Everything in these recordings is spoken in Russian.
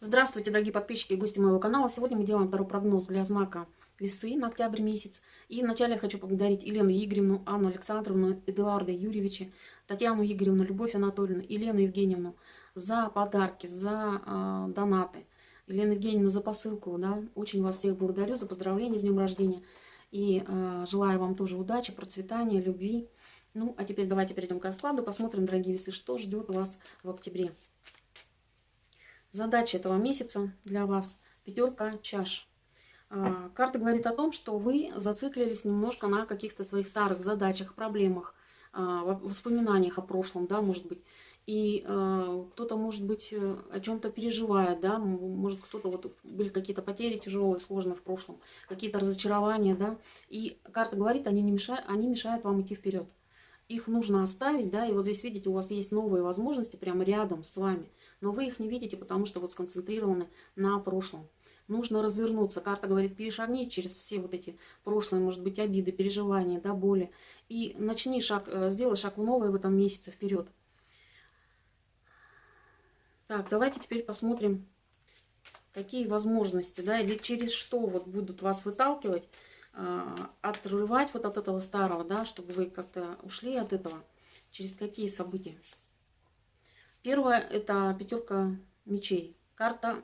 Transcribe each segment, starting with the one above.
Здравствуйте, дорогие подписчики и гости моего канала. Сегодня мы делаем второй прогноз для знака весы на октябрь месяц. И вначале я хочу поблагодарить Елену Игоревну, Анну Александровну, Эдуарда Юрьевича, Татьяну Игоревну, Любовь Анатольевну, Елену Евгеньевну за подарки, за э, донаты. Елену Евгеньевну за посылку. Да? Очень вас всех благодарю за поздравления с днем рождения. И э, желаю вам тоже удачи, процветания, любви. Ну, а теперь давайте перейдем к раскладу. Посмотрим, дорогие весы, что ждет вас в октябре. Задача этого месяца для вас – пятерка чаш. А, карта говорит о том, что вы зациклились немножко на каких-то своих старых задачах, проблемах, а, воспоминаниях о прошлом, да, может быть. И э, кто-то, может быть, э, о чем-то переживает, да, может кто-то, вот были какие-то потери тяжелые, сложные в прошлом, какие-то разочарования, да. И карта говорит, они, не мешают, они мешают вам идти вперед. Их нужно оставить, да, и вот здесь, видите, у вас есть новые возможности прямо рядом с вами но вы их не видите, потому что вот сконцентрированы на прошлом. Нужно развернуться. Карта говорит, перешагни через все вот эти прошлые, может быть, обиды, переживания, да, боли. И начни шаг, э, сделай шаг в новое в этом месяце вперед. Так, давайте теперь посмотрим, какие возможности, да, или через что вот будут вас выталкивать, отрывать вот от этого старого, да, чтобы вы как-то ушли от этого. Через какие события? Первое – это пятерка мечей. Карта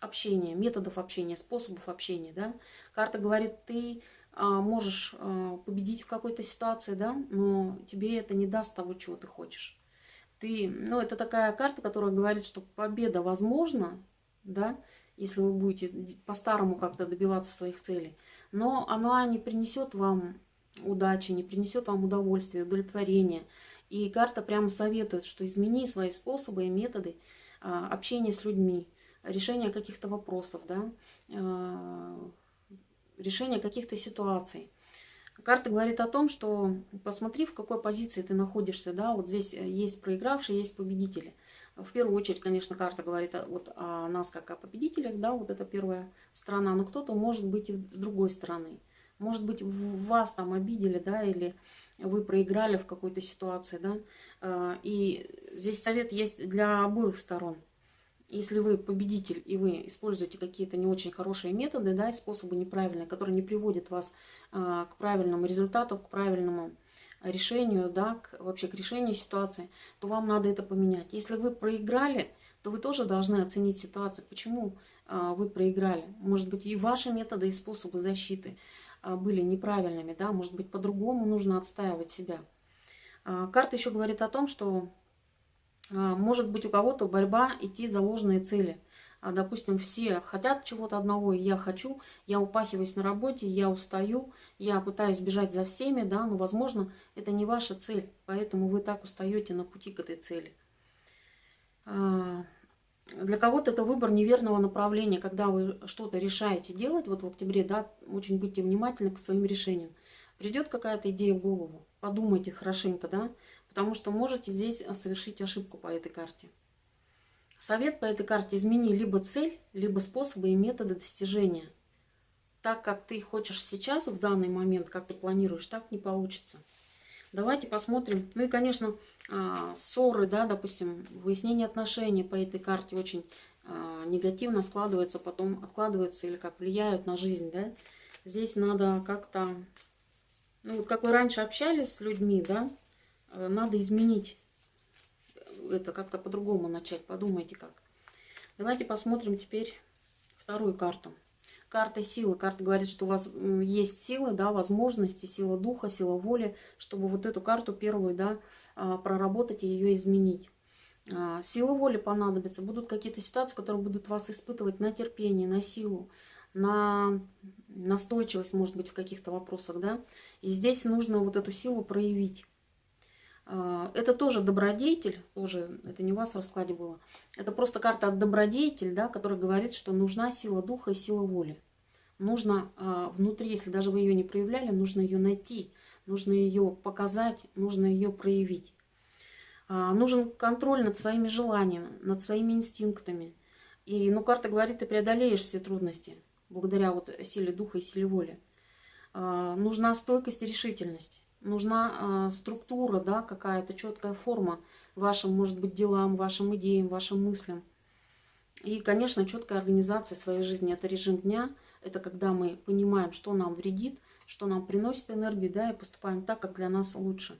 общения, методов общения, способов общения. Да? Карта говорит, ты а, можешь а, победить в какой-то ситуации, да, но тебе это не даст того, чего ты хочешь. Ты, ну, это такая карта, которая говорит, что победа возможна, да, если вы будете по-старому как-то добиваться своих целей, но она не принесет вам удачи, не принесет вам удовольствия, удовлетворения. И карта прямо советует, что измени свои способы и методы а, общения с людьми, решения каких-то вопросов, да, а, решения каких-то ситуаций. Карта говорит о том, что посмотри, в какой позиции ты находишься, да, вот здесь есть проигравшие, есть победители. В первую очередь, конечно, карта говорит вот о нас как о победителях, да, вот это первая сторона, но кто-то может быть и с другой стороны. Может быть, вас там обидели, да, или вы проиграли в какой-то ситуации, да. А, и здесь совет есть для обоих сторон. Если вы победитель и вы используете какие-то не очень хорошие методы, да, способы неправильные, которые не приводят вас а, к правильному результату, к правильному решению, да, к, вообще к решению ситуации, то вам надо это поменять. Если вы проиграли, то вы тоже должны оценить ситуацию, почему э, вы проиграли. Может быть, и ваши методы, и способы защиты а, были неправильными, да, может быть, по-другому нужно отстаивать себя. А, карта еще говорит о том, что может быть у кого-то борьба идти за ложные цели. Допустим, все хотят чего-то одного, и я хочу, я упахиваюсь на работе, я устаю, я пытаюсь бежать за всеми, да, но, возможно, это не ваша цель, поэтому вы так устаете на пути к этой цели. Для кого-то это выбор неверного направления, когда вы что-то решаете делать, вот в октябре, да, очень будьте внимательны к своим решениям. Придет какая-то идея в голову, подумайте хорошенько, да, потому что можете здесь совершить ошибку по этой карте. Совет по этой карте измени либо цель, либо способы и методы достижения. Так, как ты хочешь сейчас, в данный момент, как ты планируешь, так не получится. Давайте посмотрим. Ну и, конечно, а, ссоры, да, допустим, выяснение отношений по этой карте очень а, негативно складываются, потом откладываются или как влияют на жизнь, да. Здесь надо как-то, ну вот как вы раньше общались с людьми, да, э, надо изменить это, как-то по-другому начать, подумайте как. Давайте посмотрим теперь вторую карту. Карта силы. Карта говорит, что у вас есть силы, да, возможности, сила духа, сила воли, чтобы вот эту карту первую, да, а, проработать и ее изменить. А, сила воли понадобится. Будут какие-то ситуации, которые будут вас испытывать на терпение, на силу, на настойчивость, может быть, в каких-то вопросах, да. И здесь нужно вот эту силу проявить. А, это тоже добродетель, тоже, это не у вас в раскладе было. Это просто карта от добродетель, да, которая говорит, что нужна сила духа и сила воли. Нужно э, внутри, если даже вы ее не проявляли, нужно ее найти, нужно ее показать, нужно ее проявить. Э, нужен контроль над своими желаниями, над своими инстинктами. И, ну, карта говорит, ты преодолеешь все трудности благодаря вот силе духа и силе воли. Нужна стойкость и решительность нужна э, структура, да, какая-то четкая форма вашим, может быть, делам, вашим идеям, вашим мыслям. И, конечно, четкая организация своей жизни. Это режим дня, это когда мы понимаем, что нам вредит, что нам приносит энергию, да, и поступаем так, как для нас лучше.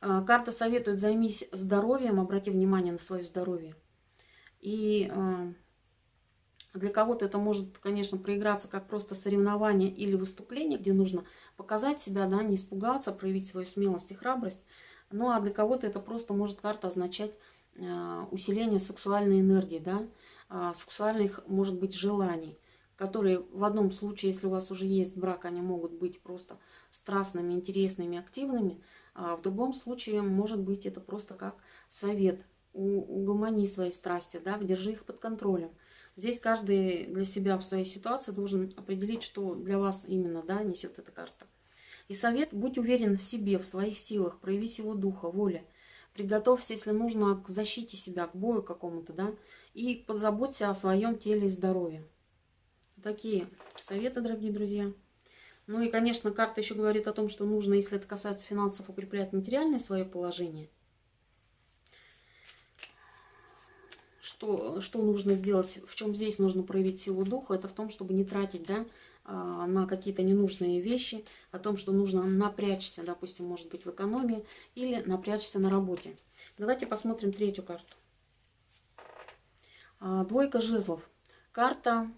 А, карта советует займись здоровьем, обрати внимание на свое здоровье. И а, для кого-то это может, конечно, проиграться как просто соревнование или выступление, где нужно показать себя, да, не испугаться, проявить свою смелость и храбрость. Ну а для кого-то это просто может карта означать э, усиление сексуальной энергии, да, э, сексуальных, может быть, желаний, которые в одном случае, если у вас уже есть брак, они могут быть просто страстными, интересными, активными, а в другом случае, может быть, это просто как совет. Угомони свои страсти, да, держи их под контролем. Здесь каждый для себя в своей ситуации должен определить, что для вас именно да, несет эта карта. И совет, будь уверен в себе, в своих силах, прояви силу духа, воли. Приготовься, если нужно, к защите себя, к бою какому-то, да, и позаботься о своем теле и здоровье. Такие советы, дорогие друзья. Ну и, конечно, карта еще говорит о том, что нужно, если это касается финансов, укреплять материальное свое положение – что, что нужно сделать, в чем здесь нужно проявить силу духа, это в том, чтобы не тратить да, а, на какие-то ненужные вещи, о том, что нужно напрячься, допустим, может быть, в экономии или напрячься на работе. Давайте посмотрим третью карту. А, двойка жезлов. Карта,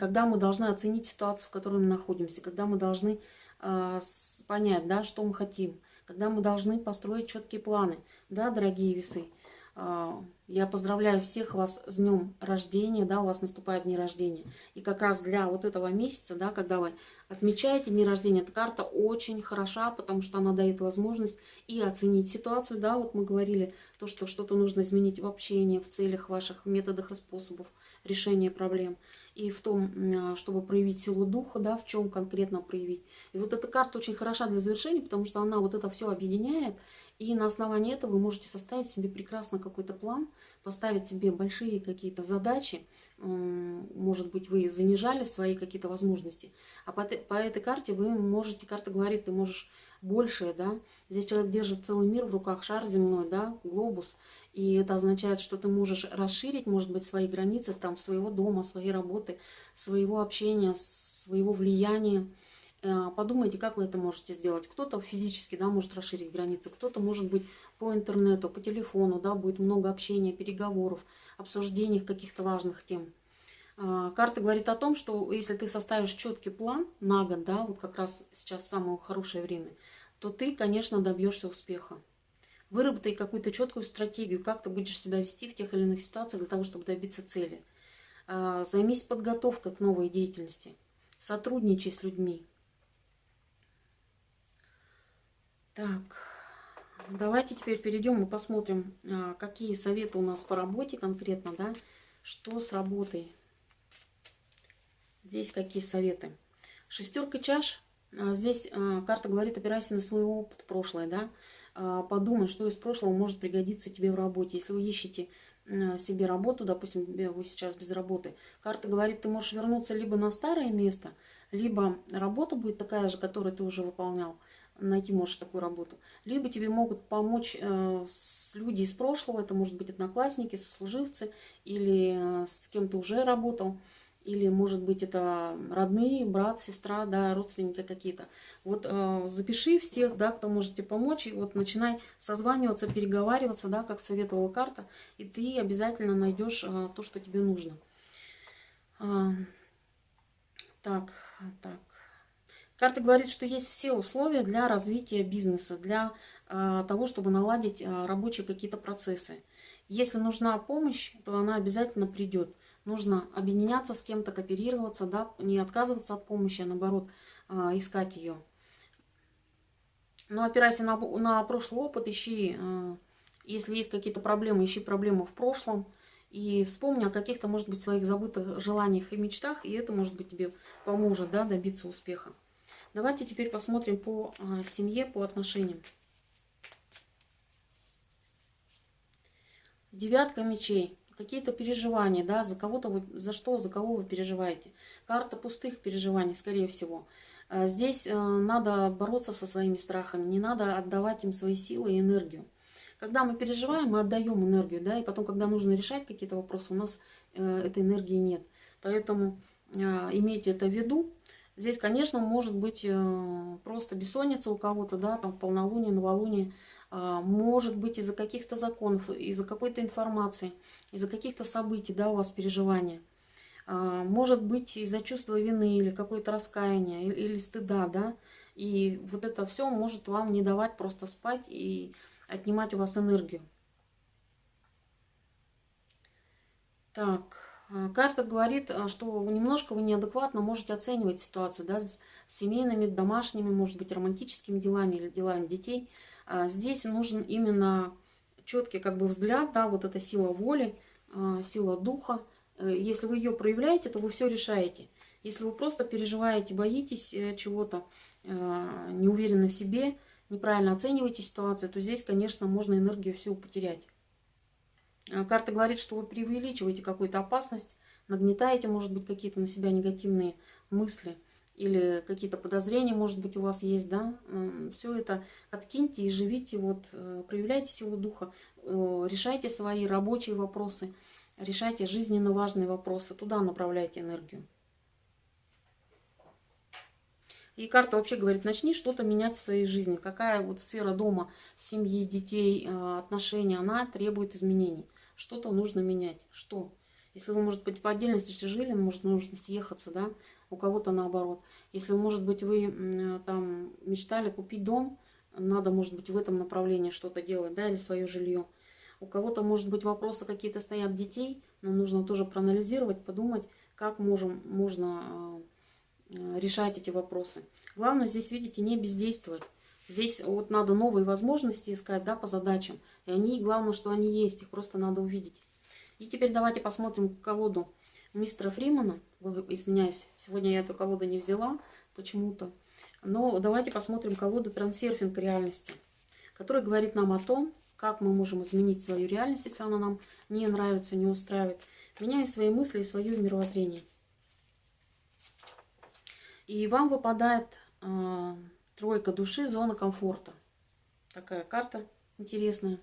когда мы должны оценить ситуацию, в которой мы находимся, когда мы должны а, понять, да, что мы хотим, когда мы должны построить четкие планы, да, дорогие весы. А, я поздравляю всех вас с днем рождения, да, у вас наступает дни рождения. И как раз для вот этого месяца, да, когда вы отмечаете дни рождения, эта карта очень хороша, потому что она дает возможность и оценить ситуацию, да, вот мы говорили, то, что что-то нужно изменить в общении, в целях ваших, методах и способов решения проблем и в том, а, чтобы проявить силу духа, да, в чем конкретно проявить. И вот эта карта очень хороша для завершения, потому что она вот это все объединяет, и на основании этого вы можете составить себе прекрасно какой-то план, поставить себе большие какие-то задачи, может быть, вы занижали свои какие-то возможности, а по, этой карте вы можете, карта говорит, ты можешь большее, да, здесь человек держит целый мир в руках, шар земной, да, глобус, и это означает, что ты можешь расширить, может быть, свои границы там, своего дома, своей работы, своего общения, своего влияния. Э, подумайте, как вы это можете сделать. Кто-то физически да, может расширить границы, кто-то, может быть, по интернету, по телефону, да, будет много общения, переговоров, обсуждений каких-то важных тем. Э, карта говорит о том, что если ты составишь четкий план на год, да, вот как раз сейчас самое хорошее время, то ты, конечно, добьешься успеха. Выработай какую-то четкую стратегию, как ты будешь себя вести в тех или иных ситуациях для того, чтобы добиться цели. А, займись подготовкой к новой деятельности. Сотрудничай с людьми. Так, давайте теперь перейдем и посмотрим, а, какие советы у нас по работе конкретно, да, что с работой. Здесь какие советы. Шестерка чаш. А, здесь карта говорит, опирайся на свой опыт прошлое, да. А, подумай, что из прошлого может пригодиться тебе в работе. Если вы ищете себе работу, допустим, вы сейчас без работы, карта говорит, ты можешь вернуться либо на старое место, либо работа будет такая же, которую ты уже выполнял, найти можешь такую работу, либо тебе могут помочь э, люди из прошлого, это может быть одноклассники, сослуживцы, или э, с кем то уже работал, или, может быть, это родные, брат, сестра, да, родственники какие-то. Вот э, запиши всех, да, кто можете помочь, и вот начинай созваниваться, переговариваться, да, как советовала карта, и ты обязательно найдешь э, то, что тебе нужно. А, так, так. Карта говорит, что есть все условия для развития бизнеса, для э, того, чтобы наладить э, рабочие какие-то процессы. Если нужна помощь, то она обязательно придет нужно объединяться с кем-то, кооперироваться, да, не отказываться от помощи, а наоборот а, искать ее. Но опирайся на, на прошлый опыт, ищи, а, если есть какие-то проблемы, ищи проблемы в прошлом. И вспомни о каких-то, может быть, своих забытых желаниях и мечтах, и это, может быть, тебе поможет да, добиться успеха. Давайте теперь посмотрим по а, семье, по отношениям. Девятка мечей какие-то переживания, да, за кого-то вы, за что, за кого вы переживаете. Карта пустых переживаний, скорее всего. Э, здесь э, надо бороться со своими страхами, не надо отдавать им свои силы и энергию. Когда мы переживаем, мы отдаем энергию, да, и потом, когда нужно решать какие-то вопросы, у нас э, этой энергии нет. Поэтому имейте это в виду. Здесь, конечно, может быть э, просто бессонница у кого-то, да, там полнолуние, новолуние, э, может быть из-за каких-то законов, из-за какой-то информации, из-за каких-то событий, да, у вас переживания. Э, может быть из-за чувства вины или какое-то раскаяние, или, стыда, да, и вот это все может вам не давать просто спать и отнимать у вас энергию. Так, карта говорит, э, что немножко вы неадекватно можете оценивать ситуацию, да, с семейными, домашними, может быть, романтическими делами или делами детей. Э, здесь нужен именно четкий как бы взгляд, да, вот эта сила воли, сила духа. Если вы ее проявляете, то вы все решаете. Если вы просто переживаете, боитесь чего-то, Э, не уверены в себе, неправильно оцениваете ситуацию, то здесь, конечно, можно энергию всю потерять. Э, карта говорит, что вы преувеличиваете какую-то опасность, нагнетаете, может быть, какие-то на себя негативные мысли или какие-то подозрения, может быть, у вас есть, да, все это откиньте и живите, вот, э, проявляйте силу духа, решайте свои рабочие вопросы, решайте жизненно важные вопросы, туда направляйте энергию. И карта вообще говорит, начни что-то менять в своей жизни. Какая вот сфера дома, семьи, детей, э, отношений, она требует изменений. Что-то нужно менять. Что? Если вы, может быть, по отдельности жили, может, нужно съехаться, да, у кого-то наоборот. Если, может быть, вы там мечтали купить дом, надо, может быть, в этом направлении что-то делать, да, или свое жилье. У кого-то, может быть, вопросы какие-то стоят детей, но нужно тоже проанализировать, подумать, как можем, можно э, Э, решать эти вопросы. Главное здесь, видите, не бездействовать. Здесь вот надо новые возможности искать, да, по задачам. И они, главное, что они есть, их просто надо увидеть. И теперь давайте посмотрим колоду мистера Фримана. Извиняюсь, сегодня я эту колоду не взяла почему-то. Но давайте посмотрим колоду «Трансерфинг реальности», которая говорит нам о том, как мы можем изменить свою реальность, если она нам не нравится, не устраивает, меняя свои мысли и свое мировоззрение. И вам выпадает э, тройка души, зона комфорта. Такая карта интересная.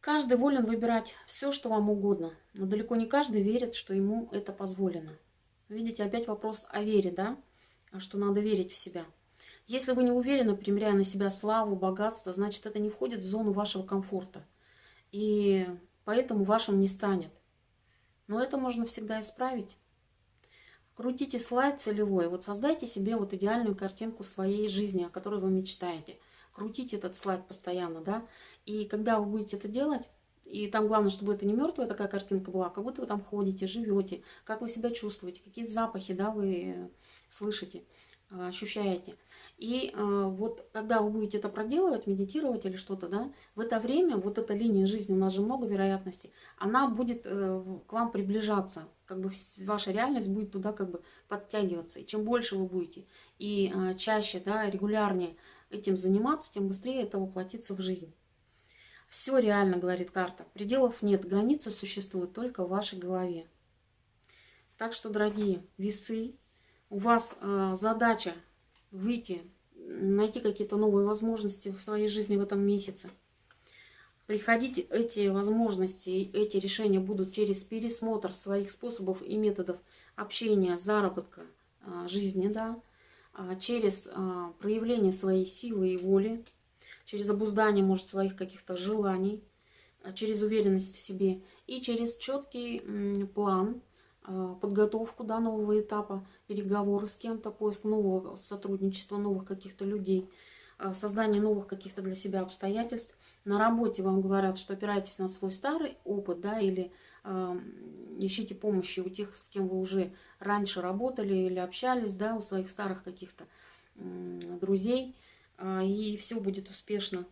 Каждый волен выбирать все, что вам угодно, но далеко не каждый верит, что ему это позволено. Видите, опять вопрос о вере, да? А что надо верить в себя. Если вы не уверены, примеряя на себя славу, богатство, значит, это не входит в зону вашего комфорта. И поэтому вашим не станет. Но это можно всегда исправить. Крутите слайд целевой. Вот создайте себе вот идеальную картинку своей жизни, о которой вы мечтаете. Крутите этот слайд постоянно, да. И когда вы будете это делать, и там главное, чтобы это не мертвая такая картинка была, а как будто вы там ходите, живете, как вы себя чувствуете, какие запахи, да, вы слышите, ощущаете. И э, вот когда вы будете это проделывать, медитировать или что-то, да, в это время, вот эта линия жизни, у нас же много вероятностей, она будет э, к вам приближаться, как бы ваша реальность будет туда как бы подтягиваться. И чем больше вы будете и э, чаще, да, регулярнее этим заниматься, тем быстрее это воплотится в жизнь. Все реально, говорит карта. Пределов нет, границы существуют только в вашей голове. Так что, дорогие весы, у вас э, задача выйти, найти какие-то новые возможности в своей жизни в этом месяце. Приходите, эти возможности, эти решения будут через пересмотр своих способов и методов общения, заработка, а, жизни, да, а, через а, проявление своей силы и воли, через обуздание, может, своих каких-то желаний, через уверенность в себе и через четкий план – Э, подготовку да, нового этапа, переговоры с кем-то, поиск нового сотрудничества, новых каких-то людей, э, создание новых каких-то для себя обстоятельств. На работе вам говорят, что опирайтесь на свой старый опыт, да, или э, ищите помощи у тех, с кем вы уже раньше работали или общались, да, у своих старых каких-то э, друзей, э, и все будет успешно.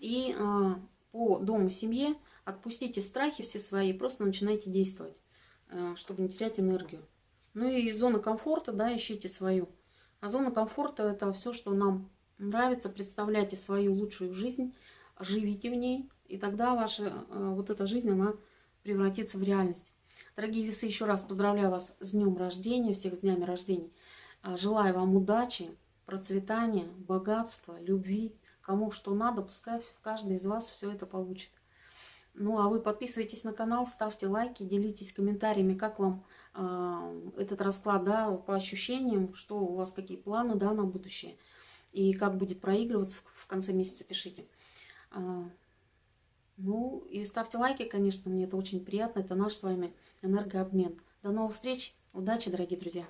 И э, по дому, семье отпустите страхи все свои, просто начинайте действовать. Э, чтобы не терять энергию. Ну и зона комфорта, да, ищите свою. А зона комфорта это все, что нам нравится. Представляйте свою лучшую жизнь, живите в ней, и тогда ваша э, вот эта жизнь, она превратится в реальность. Дорогие весы, еще раз поздравляю вас с днем рождения, всех с днями рождения. Э, желаю вам удачи, процветания, богатства, любви, кому что надо, пускай каждый из вас все это получит. Ну, а вы подписывайтесь на канал, ставьте лайки, делитесь комментариями, как вам э, этот расклад, да, по ощущениям, что у вас, какие планы, да, на будущее. И как будет проигрываться в конце месяца, пишите. Э, ну, и ставьте лайки, конечно, мне это очень приятно. Это наш с вами энергообмен. До новых встреч. Удачи, дорогие друзья.